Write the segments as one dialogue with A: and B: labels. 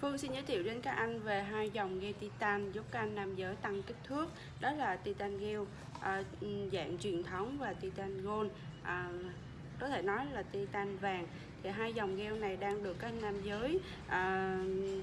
A: Phương xin giới thiệu đến các anh về hai dòng gel titan giúp các anh nam giới tăng kích thước. Đó là titan gel à, ừ, dạng truyền thống và titan gold. À, có thể nói là titan vàng thì hai dòng gel này đang được các anh nam giới à,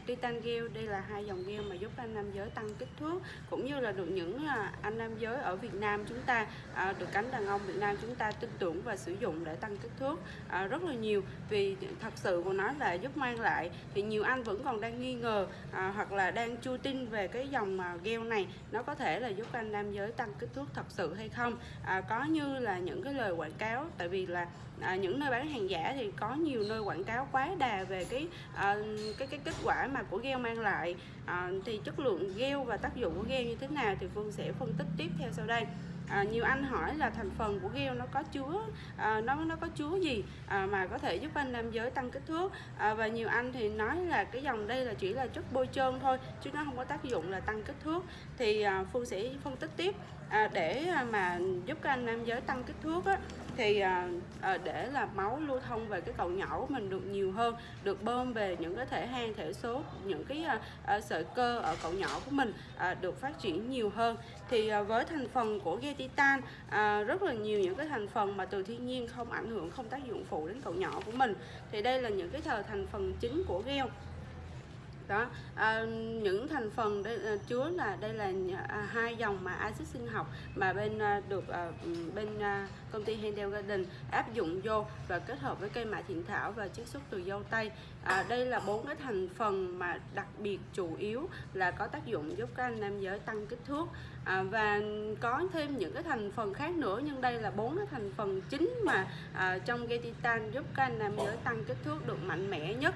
A: titan gel đây là hai dòng gel mà giúp anh nam giới tăng kích thước cũng như là được những à, anh nam giới ở Việt Nam chúng ta à, được cánh đàn ông Việt Nam chúng ta tin tưởng và sử dụng để tăng kích thước à, rất là nhiều. Vì thật sự của nó là giúp mang lại thì nhiều anh vẫn còn đang nghi ngờ à, hoặc là đang chưa tin về cái dòng à, gel này nó có thể là giúp anh nam giới tăng kích thước thật sự hay không. À, có như là những cái lời quảng cáo tại vì là à, những nơi bán hàng giả thì có nhiều nơi quảng cáo quá đà về cái à, cái cái kết quả mà của gel mang lại. À, thì chất lượng gel và tác dụng của gel như thế nào thì Phương sẽ phân tích tiếp theo sau đây. À, nhiều anh hỏi là thành phần của gel nó có chứa à, nó nó có chứa gì à, mà có thể giúp anh nam giới tăng kích thước. À, và nhiều anh thì nói là cái dòng đây là chỉ là chất bôi trơn thôi chứ nó không có tác dụng là tăng kích thước. Thì à, phương sẽ phân tích tiếp à, để à, mà giúp các anh nam giới tăng kích thước á, thì à, à, để là máu lưu thông về cái cầu nhỏ của mình được nhiều hơn được bơm về những cái thể hang thể số những cái à, à, sợi cơ ở cầu nhỏ của mình à, được phát triển nhiều hơn. Thì à, với thành phần của gel titan à, rất là nhiều những cái thành phần mà từ thiên nhiên không ảnh hưởng không tác dụng phụ đến cầu nhỏ của mình. Thì đây là những cái thờ thành phần chính của gel đó à, những thành phần đây, à, chứa là đây là à, hai dòng mà axit sinh học mà bên à, được à, bên à, công ty Handel Garden áp dụng vô và kết hợp với cây mạ thiện thảo và chiết xuất từ dâu tây. À, đây là bốn cái thành phần mà đặc biệt chủ yếu là có tác dụng giúp các anh nam giới tăng kích thước. À, và có thêm những cái thành phần khác nữa nhưng đây là bốn cái thành phần chính mà à, trong gây titan giúp các anh nam giới tăng kích thước được mạnh mẽ nhất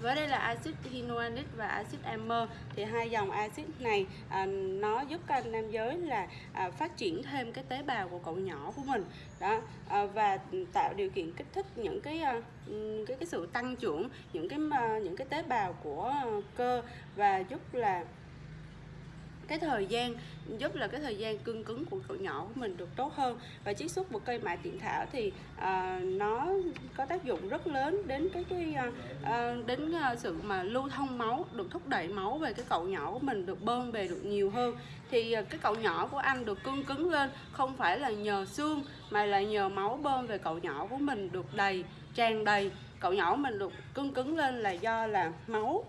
A: với đây là axit hyaluronic và axit amer. Thì hai dòng axit này à, nó giúp các anh nam giới là à, phát triển thêm cái tế bào của cậu nhỏ của mình. Đó à, và tạo điều kiện kích thích những cái à, cái cái sự tăng trưởng những cái à, những cái tế bào của cơ và giúp là cái thời gian giúp là cái thời gian cương cứng của cậu nhỏ của mình được tốt hơn. Và chiết xuất một cây mạ tiện thảo thì uh, nó có tác dụng rất lớn đến cái cái uh, đến sự mà lưu thông máu được thúc đẩy máu về cái cậu nhỏ của mình được bơm về được nhiều hơn. Thì cái cậu nhỏ của anh được cương cứng lên không phải là nhờ xương mà là nhờ máu bơm về cậu nhỏ của mình được đầy tràn đầy. Cậu nhỏ mình được cương cứng lên là do là máu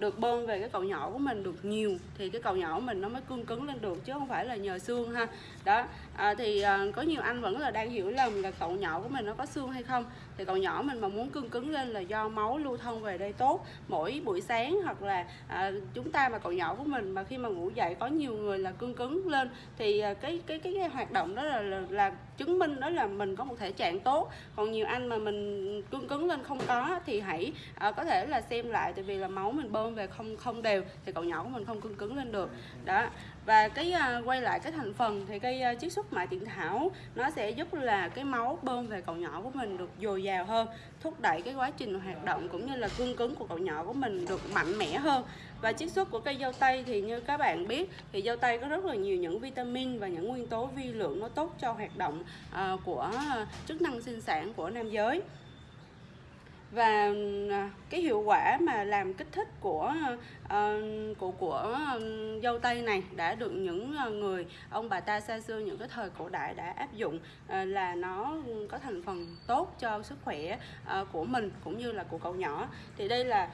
A: được bơm về cái cậu nhỏ của mình được nhiều thì cái cậu nhỏ của mình nó mới cương cứng lên được chứ không phải là nhờ xương ha. Đó à, thì à, có nhiều anh vẫn là đang hiểu lầm là cậu nhỏ của mình nó có xương hay không. Thì cậu nhỏ mình mà muốn cương cứng lên là do máu lưu thông về đây tốt. Mỗi buổi sáng hoặc là à, chúng ta mà cậu nhỏ của mình mà khi mà ngủ dậy có nhiều người là cương cứng lên thì à, cái, cái cái cái hoạt động đó là, là là chứng minh đó là mình có một thể trạng tốt. Còn nhiều anh mà mình cương cứng lên không có thì hãy à, có thể là xem lại tại vì là máu mình bơm về không không đều thì cậu nhỏ của mình không cương cứng lên được. Đó và cái uh, quay lại cái thành phần thì cây uh, ờ, chiết xuất mại tiện thảo nó sẽ giúp là cái máu bơm về cậu nhỏ của mình được dồi dào hơn thúc đẩy cái quá trình hoạt động cũng như là cương cứng của cậu nhỏ của mình được mạnh mẽ hơn. Và chiết xuất của cây dâu tây thì như các bạn biết thì dâu tây có rất là nhiều những vitamin và những nguyên tố vi lượng nó tốt cho hoạt động uh, của chức năng sinh sản của nam giới và ờ, cái hiệu quả mà làm kích thích của uh, của của ờ, dâu tây này đã được những người ông bà ta xa xưa những cái thời cổ đại đã áp dụng uh, là nó có thành phần tốt cho sức khỏe uh, của mình cũng như là của cậu nhỏ. Thì đây là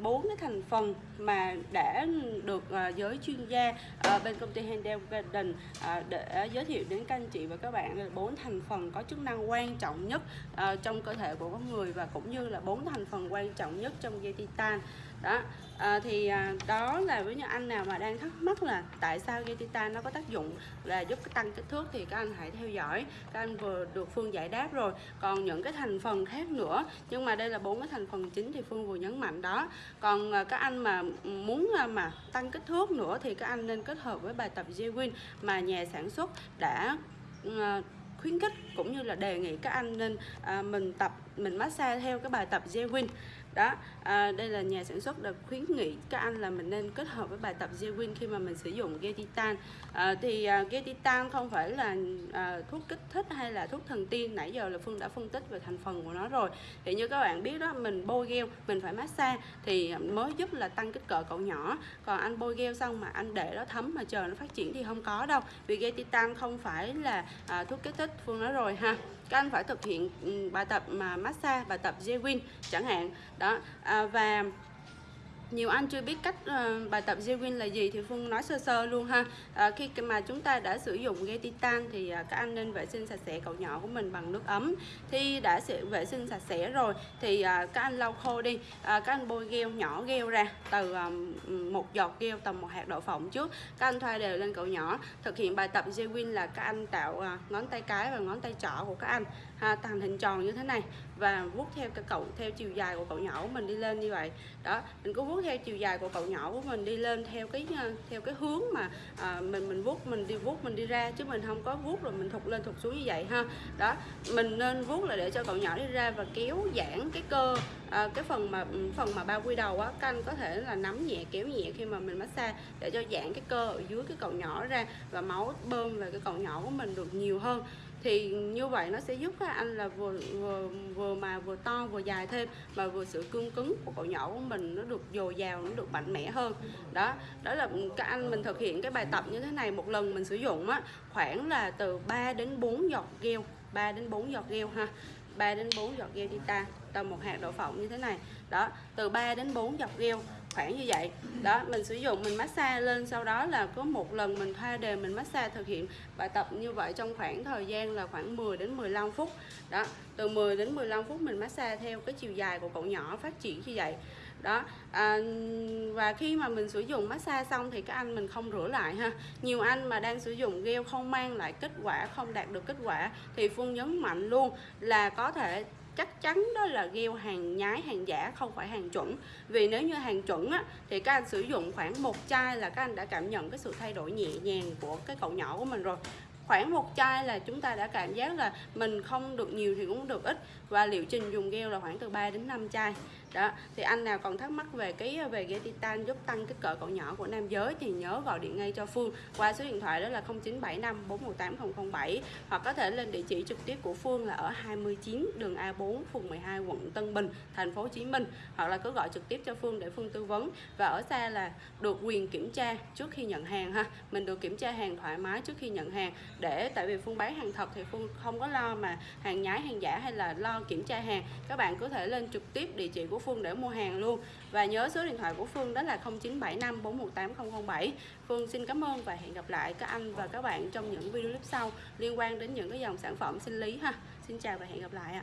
A: bốn uh, cái thành phần mà đã được uh, giới chuyên gia uh, bên công ty Handel Garden uh, để giới thiệu đến các anh chị và các bạn là bốn thành phần có chức năng quan trọng nhất uh, trong cơ thể của con người và cũng như như là bốn thành phần quan trọng nhất trong dây titan. Đó à, thì à, đó là với những anh nào mà đang thắc mắc là tại sao dây titan nó có tác dụng là giúp tăng kích thước thì các anh hãy theo dõi. Các anh vừa được phương giải đáp rồi. Còn những cái thành phần khác nữa nhưng mà đây là bốn cái thành phần chính thì phương vừa nhấn mạnh đó. Còn à, các anh mà muốn à, mà tăng kích thước nữa thì các anh nên kết hợp với bài tập J-Win mà nhà sản xuất đã à, khuyến khích cũng như là đề nghị các anh nên à, mình tập mình massage theo cái bài tập J-Win đó à, đây là nhà sản xuất đã khuyến nghị các anh là mình nên kết hợp với bài tập Zewin khi mà mình sử dụng ghe titan à, thì à, ghe titan không phải là à, thuốc kích thích hay là thuốc thần tiên nãy giờ là Phương đã phân tích về thành phần của nó rồi. Thì như các bạn biết đó mình bôi gel mình phải massage thì mới giúp là tăng kích cỡ cậu nhỏ. Còn anh bôi gel xong mà anh để nó thấm mà chờ nó phát triển thì không có đâu. Vì ghe titan không phải là à, thuốc kích thích Phương nói rồi ha. Các anh phải thực hiện ừ, bài tập mà massage bài tập J-Win chẳng hạn đó à, và nhiều anh chưa biết cách uh, bài tập zewin là gì thì Phương nói sơ sơ luôn ha. À, khi mà chúng ta đã sử dụng gel titan thì uh, các anh nên vệ sinh sạch sẽ cậu nhỏ của mình bằng nước ấm. Thì đã vệ sinh sạch sẽ rồi thì uh, các anh lau khô đi. Uh, các anh bôi gel nhỏ gel ra từ um, một giọt gel tầm một hạt đậu phộng trước. Các anh thoa đều lên cậu nhỏ. Thực hiện bài tập zewin là các anh tạo uh, ngón tay cái và ngón tay trỏ của các anh. À, ha, thành hình tròn như thế này và vuốt theo cái cậu theo chiều dài của cậu nhỏ của mình đi lên như vậy. Đó mình cứ vuốt theo chiều dài của cậu nhỏ của mình đi lên theo cái à, theo cái hướng mà à, mình mình vuốt mình đi vuốt mình đi ra chứ mình không có vuốt rồi mình thụt lên thụt xuống như vậy ha. Đó mình nên vuốt là để cho cậu nhỏ đi ra và kéo giãn cái cơ à, cái phần mà ừ, phần mà bao quy đầu á canh có thể là nắm nhẹ kéo nhẹ khi mà mình massage để cho giãn cái cơ ở dưới cái cậu nhỏ ra và máu bơm về cái cậu nhỏ của mình được nhiều hơn thì như vậy nó sẽ giúp các anh là vừa vừa vừa mà vừa to, vừa dài thêm, mà vừa sự cương cứng của cậu nhỏ của mình nó được dồi dào, nó được mạnh mẽ hơn. Đó đó là các anh mình thực hiện cái bài tập như thế này một lần mình sử dụng á, khoảng là từ 3 đến 4 giọt gel 3 đến 4 giọt gel ha 3 đến 4 giọt gel đi ta, tầm một hạt đậu phộng như thế này. Đó, từ 3 đến 4 giọt gel khoảng như vậy. Đó mình sử dụng mình massage lên sau đó là có một lần mình thoa đều mình massage thực hiện bài tập như vậy trong khoảng thời gian là khoảng 10 đến 15 phút. Đó từ 10 đến 15 phút mình massage theo cái chiều dài của cậu nhỏ phát triển như vậy. Đó à, và khi mà mình sử dụng massage xong thì các anh mình không rửa lại ha. Nhiều anh mà đang sử dụng gel không mang lại kết quả không đạt được kết quả thì phương nhấn mạnh luôn là có thể chắc chắn đó là gieo hàng nhái hàng giả không phải hàng chuẩn. Vì nếu như hàng chuẩn á, thì các anh sử dụng khoảng một chai là các anh đã cảm nhận cái sự thay đổi nhẹ nhàng của cái cậu nhỏ của mình rồi khoảng một chai là chúng ta đã cảm giác là mình không được nhiều thì cũng được ít. Và liệu trình dùng gel là khoảng từ 3 đến 5 chai. Đó, thì anh nào còn thắc mắc về cái ờ, về gel titan giúp tăng kích cỡ cậu nhỏ của nam giới thì nhớ gọi điện ngay cho Phương qua số điện thoại đó là 0975 418 007 hoặc có thể lên địa chỉ trực tiếp của Phương là ở 29 đường A4 phường 12 quận Tân Bình, thành phố Hồ Chí Minh. Hoặc là cứ gọi trực tiếp cho Phương để Phương tư vấn. Và ở xa là được quyền kiểm tra trước khi nhận hàng ha. Mình được kiểm tra hàng thoải mái trước khi nhận hàng để, tại vì Phương bán hàng thật thì Phương không có lo mà hàng nhái, hàng giả hay là lo kiểm tra hàng. Các bạn có thể lên trực tiếp địa chỉ của Phương để mua hàng luôn. Và nhớ số điện thoại của Phương đó là 0975 418 007 Phương xin cảm ơn và hẹn gặp lại các anh và các bạn trong những video clip sau liên quan đến những cái dòng sản phẩm sinh lý ha. Xin chào và hẹn gặp lại ạ.